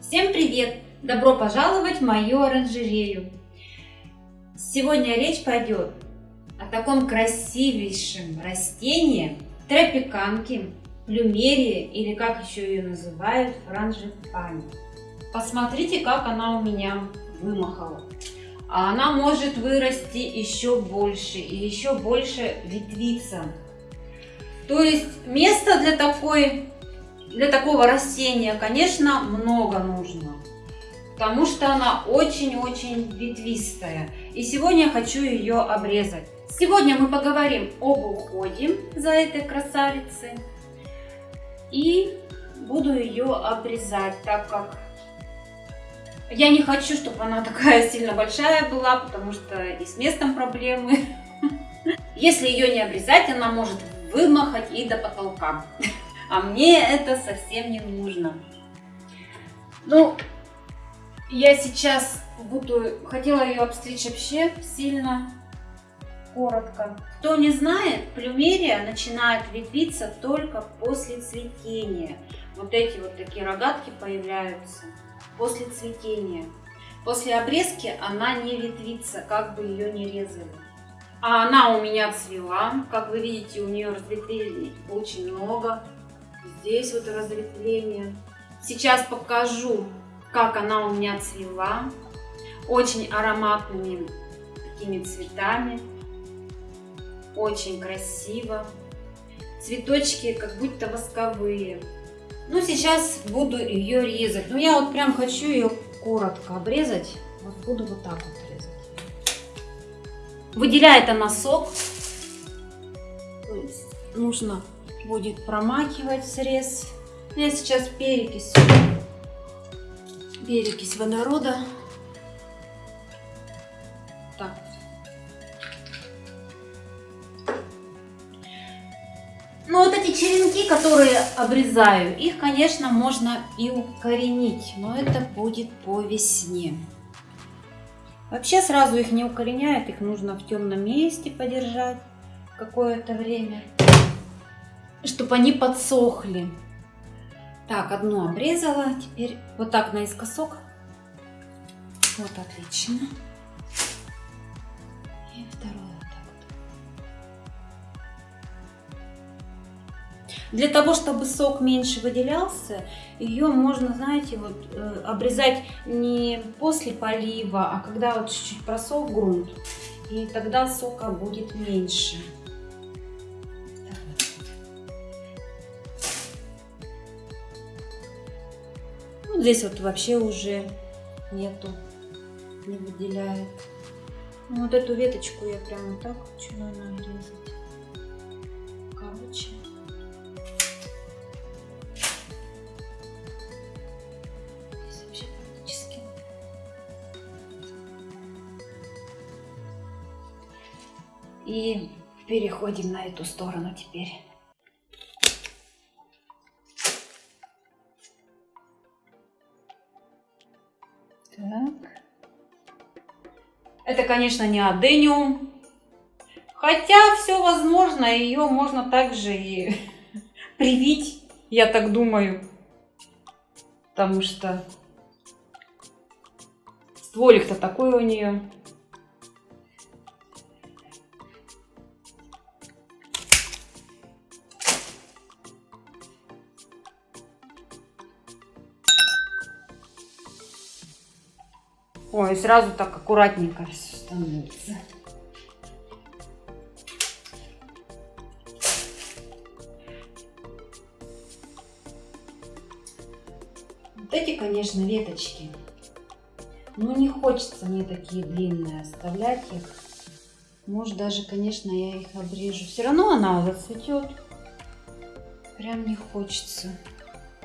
Всем привет! Добро пожаловать в мою оранжерею! Сегодня речь пойдет о таком красивейшем растении тропиканке, плюмерии или как еще ее называют франжипани. Посмотрите, как она у меня вымахала. А она может вырасти еще больше и еще больше ветвиться. То есть место для такой для такого растения, конечно, много нужно, потому что она очень-очень ветвистая. И сегодня я хочу ее обрезать. Сегодня мы поговорим об уходе за этой красавицей. И буду ее обрезать, так как я не хочу, чтобы она такая сильно большая была, потому что и с местом проблемы. Если ее не обрезать, она может вымахать и до потолка а мне это совсем не нужно. Ну, я сейчас буду, хотела ее обстричь вообще сильно коротко. Кто не знает, плюмерия начинает ветвиться только после цветения. Вот эти вот такие рогатки появляются после цветения. После обрезки она не ветвится, как бы ее не резали. А она у меня цвела. Как вы видите, у нее разветвлений очень много. Здесь вот разветвление. Сейчас покажу, как она у меня цвела. Очень ароматными такими цветами. Очень красиво. Цветочки как будто восковые. Ну, сейчас буду ее резать. Ну, я вот прям хочу ее коротко обрезать. Вот буду вот так вот резать. Выделяет она сок. Нужно будет промакивать срез. Я сейчас перекись, перекись водорода. Так. Ну вот эти черенки, которые обрезаю, их, конечно, можно и укоренить, но это будет по весне. Вообще сразу их не укореняют, их нужно в темном месте подержать какое-то время чтобы они подсохли. Так, одну обрезала, теперь вот так наискосок. Вот, отлично. И вторую вот так вот. Для того, чтобы сок меньше выделялся, ее можно, знаете, вот э, обрезать не после полива, а когда вот чуть-чуть просох грунт. И тогда сока будет меньше. Здесь вот вообще уже нету, не выделяет. Ну, вот эту веточку я прямо так хочу нарезать. Короче. Здесь вообще практически. И переходим на эту сторону теперь. Это, конечно, не адениум. Хотя все возможно, ее можно также и привить, я так думаю. Потому что стволик-то такой у нее. Ой, сразу так аккуратненько все становится. Вот эти, конечно, веточки. Ну, не хочется мне такие длинные оставлять их. Может, даже, конечно, я их обрежу. Все равно она зацветет. Прям не хочется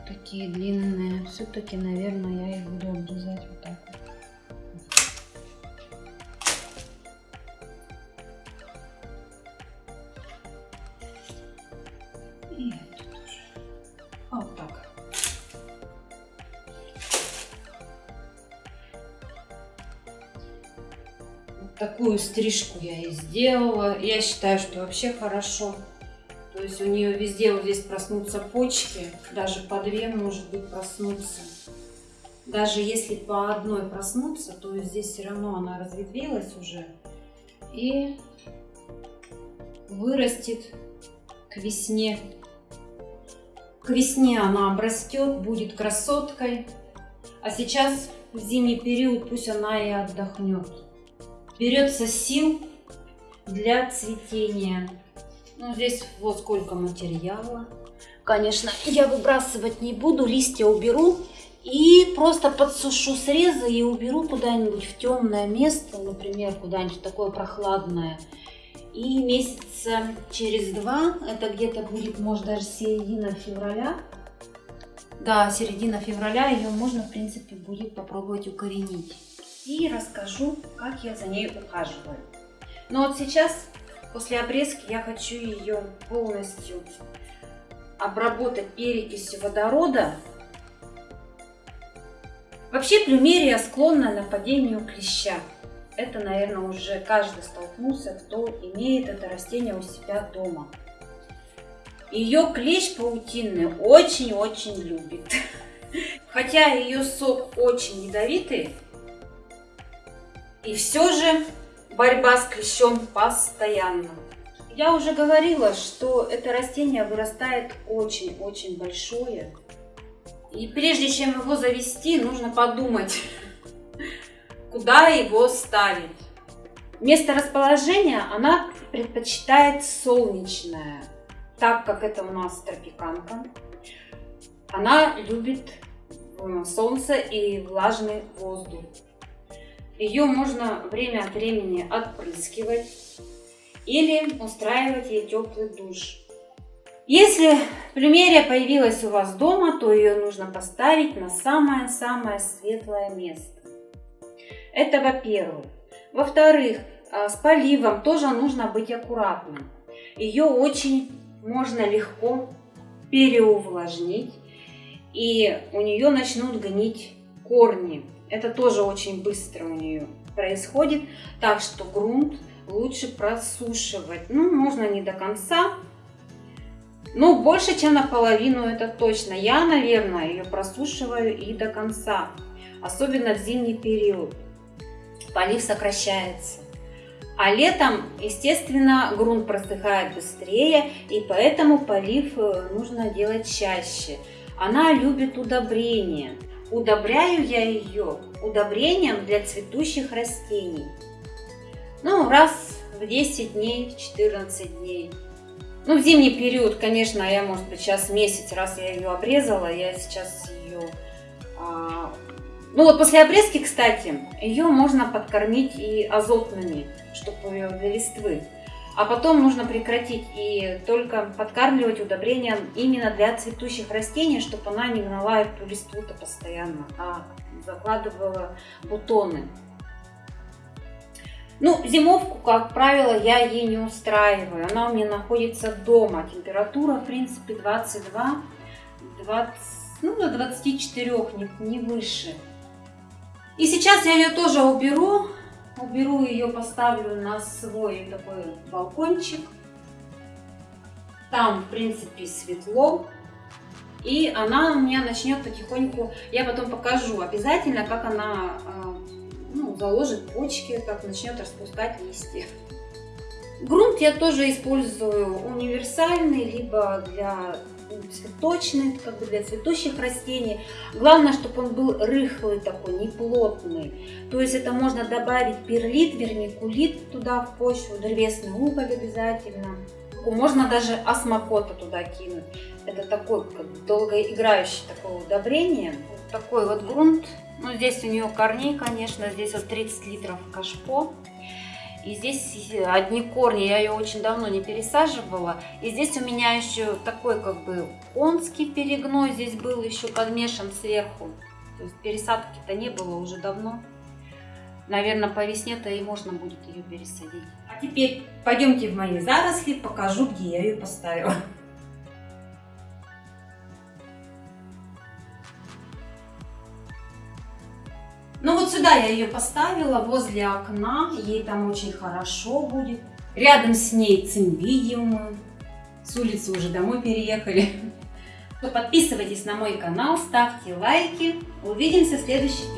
такие длинные. Все-таки, наверное, я их буду обрезать такую стрижку я и сделала. Я считаю, что вообще хорошо. То есть у нее везде вот здесь проснутся почки. Даже по две, может быть, проснуться. даже если по одной проснуться, то здесь все равно она разветвилась уже и вырастет к весне. К весне она обрастет, будет красоткой. А сейчас в зимний период пусть она и отдохнет. Берется сил для цветения. Ну, здесь вот сколько материала. Конечно, я выбрасывать не буду, листья уберу и просто подсушу срезы и уберу куда-нибудь в темное место, например, куда-нибудь такое прохладное. И месяца через два, это где-то будет, может, даже середина февраля, да, середина февраля ее можно, в принципе, будет попробовать укоренить. И расскажу, как я за ней ухаживаю. Но вот сейчас, после обрезки, я хочу ее полностью обработать перекисью водорода. Вообще плюмерия склонна нападению клеща. Это, наверное, уже каждый столкнулся, кто имеет это растение у себя дома. Ее клещ паутинный очень-очень любит. Хотя ее сок очень ядовитый, и все же борьба с клещом постоянно. Я уже говорила, что это растение вырастает очень-очень большое. И прежде чем его завести, нужно подумать, куда его ставить. Место расположения она предпочитает солнечное, так как это у нас тропиканка. Она любит э, солнце и влажный воздух. Ее можно время от времени отпрыскивать или устраивать ей теплый душ. Если плюмерия появилась у вас дома, то ее нужно поставить на самое-самое светлое место. Это во-первых. Во-вторых, а, с поливом тоже нужно быть аккуратным. Ее очень можно легко переувлажнить, и у нее начнут гнить корни. Это тоже очень быстро у нее происходит, так что грунт лучше просушивать. Ну, можно не до конца, но больше, чем наполовину, это точно. Я, наверное, ее просушиваю и до конца, особенно в зимний период. Полив сокращается. А летом, естественно, грунт просыхает быстрее, и поэтому полив э, нужно делать чаще. Она любит удобрения. Удобряю я ее удобрением для цветущих растений. Ну, раз в 10 дней, в 14 дней. Ну, в зимний период, конечно, я, может быть, сейчас месяц, раз я ее обрезала, я сейчас ее... А... Ну, вот после обрезки, кстати, ее можно подкормить и азотными, чтобы для листвы. А потом нужно прекратить и только подкармливать удобрением именно для цветущих растений, чтобы она не гнала эту листву-то постоянно, а закладывала бутоны. Ну, зимовку, как правило, я ей не устраиваю. Она у меня находится дома. Температура, в принципе, 22, 20, ну, до 24, не, не выше. И сейчас я ее тоже уберу. Уберу ее, поставлю на свой такой балкончик. Там, в принципе, светло. И она у меня начнет потихоньку, я потом покажу обязательно, как она а, ну, заложит почки, как начнет распускать листья. Грунт я тоже использую универсальный, либо для цветочных, как бы для цветущих растений. Главное, чтобы он был рыхлый такой, не плотный. То есть это можно добавить перлит, вермикулит туда в почву, древесный уголь обязательно. Можно даже осмокота туда кинуть. Это такой как долгоиграющий такое удобрение. Вот такой вот грунт ну, здесь у нее корней, конечно, здесь вот 30 литров кашпо. И здесь одни корни, я ее очень давно не пересаживала. И здесь у меня еще такой как бы конский перегной здесь был еще подмешан сверху. То есть пересадки-то не было уже давно. Наверное, по весне-то и можно будет ее пересадить. А теперь пойдемте в мои заросли, покажу, где я ее поставила. Ну вот сюда я ее поставила, возле окна, ей там очень хорошо будет. Рядом с ней цимбидиумы, с улицы уже домой переехали. Подписывайтесь на мой канал, ставьте лайки. Увидимся в следующем видео.